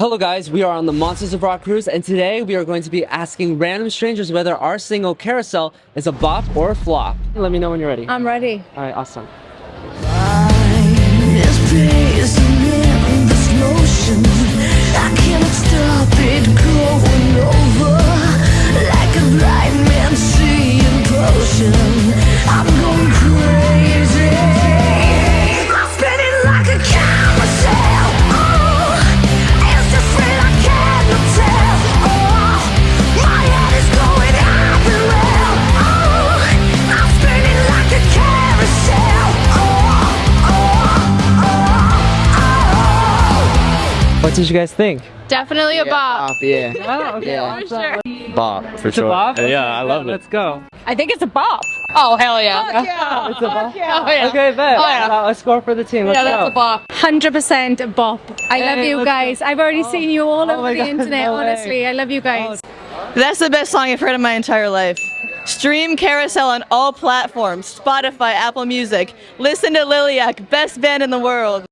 Hello guys, we are on the Monsters of Rock cruise and today we are going to be asking random strangers whether our single Carousel is a bop or a flop. Let me know when you're ready. I'm ready. Alright, awesome. What did you guys think? Definitely a bop. yeah. Oh, okay, for sure. Bop, for It's a sure. bop? Yeah, I love it. Let's go. I think it's a bop. Oh, hell yeah. It's a bop? Oh, yeah. Okay, bet. Oh, yeah. A score for the team. Let's Yeah, go. that's a bop. 100% bop. I Hey, love you let's guys. I've already oh. seen you all Oh over my the God, internet, no way. honestly. I love you guys. Oh. That's the best song I've heard in my entire life. Stream Carousel on all platforms Spotify, Apple Music. Listen to Liliac, best band in the world.